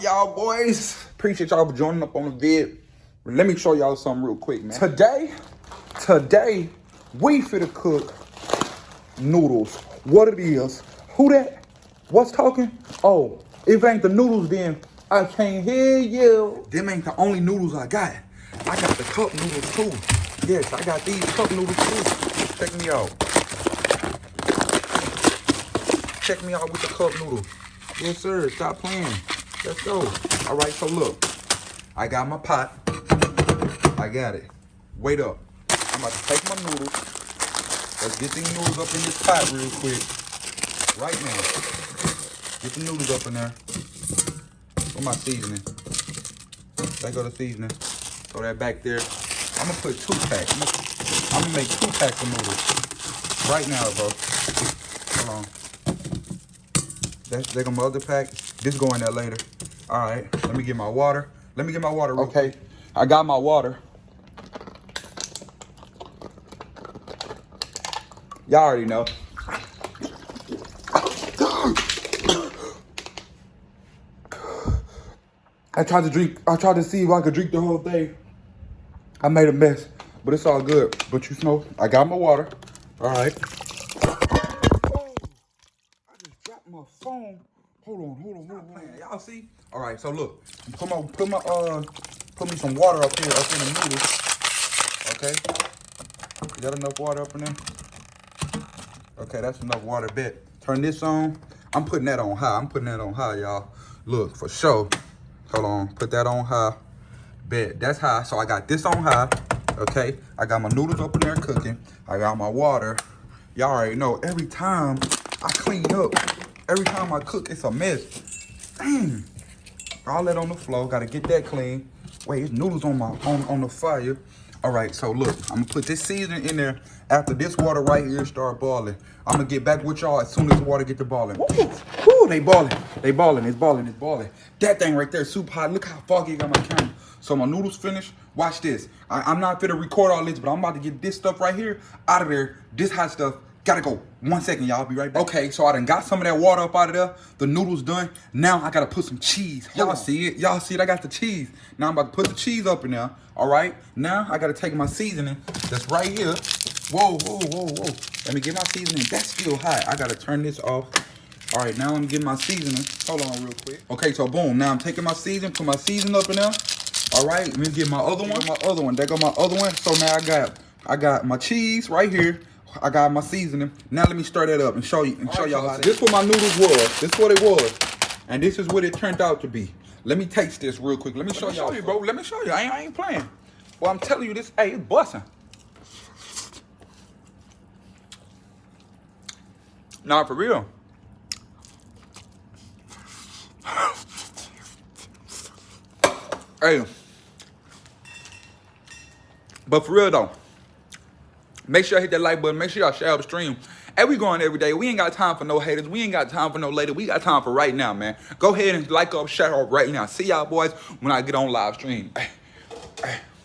boys? Appreciate y'all for joining up on the vid. Let me show y'all something real quick, man. Today, today, we finna cook noodles. What it is, who that? What's talking? Oh, if ain't the noodles, then I can't hear you. Them ain't the only noodles I got. I got the cup noodles too. Yes, I got these cup noodles too. Check me out. Check me out with the cup noodles. Yes, sir. Stop playing. Let's go. All right, so look. I got my pot. I got it. Wait up. I'm about to take my noodles. Let's get these noodles up in this pot real quick. Right now. Get the noodles up in there. Where my seasoning? There go the seasoning. Throw that back there. I'm gonna put two packs. I'm gonna, I'm gonna make two packs of noodles. Right now, bro. Hold on. That's there go my other pack. This go in there later. All right, let me get my water. Let me get my water. okay. I got my water. Y'all already know. I tried to drink, I tried to see if I could drink the whole thing. I made a mess, but it's all good. But you know, I got my water. All right. My phone. Hold on, hold on, hold on. Y'all see? All right, so look, put my put my uh put me some water up here up in the noodles. Okay. Got enough water up in there? Okay, that's enough water. Bet. Turn this on. I'm putting that on high. I'm putting that on high, y'all. Look, for sure. Hold on. Put that on high. Bet. That's high. So I got this on high. Okay. I got my noodles up in there cooking. I got my water. Y'all already know every time I clean up, Every time I cook, it's a mess. Dang. All that on the floor. Got to get that clean. Wait, it's noodles on my on, on the fire. All right, so look, I'm gonna put this seasoning in there after this water right here start boiling. I'm gonna get back with y'all as soon as the water get to boiling. Woo, they boiling, they boiling, it's boiling, it's boiling. That thing right there, super hot. Look how foggy I got my camera. So my noodles finished. Watch this. I, am not gonna record all this, but I'm about to get this stuff right here out of there. This hot stuff Gotta go. One second, y'all. Be right back. Okay, so I done got some of that water up out of there. The noodles done. Now I gotta put some cheese. Y'all see it? Y'all see it? I got the cheese. Now I'm about to put the cheese up in there. All right. Now I gotta take my seasoning that's right here. Whoa, whoa, whoa, whoa. Let me get my seasoning. That's still hot. I gotta turn this off. All right, now I'm getting my seasoning. Hold on real quick. Okay, so boom. Now I'm taking my seasoning, put my seasoning up in there. All right, let me get my other one. My other one. There go my other one. So now I got I got my cheese right here. I got my seasoning. Now let me stir that up and show you and show y'all how. This what my noodles was. This what it was, and this is what it turned out to be. Let me taste this real quick. Let me show, show you, bro. Let me show you. I ain't, I ain't playing. Well, I'm telling you this. Hey, it's busting. Nah, for real. hey. But for real though. Make sure I hit that like button. Make sure y'all share the stream. And we going every day. We ain't got time for no haters. We ain't got time for no later. We got time for right now, man. Go ahead and like up, share up right now. See y'all boys when I get on live stream.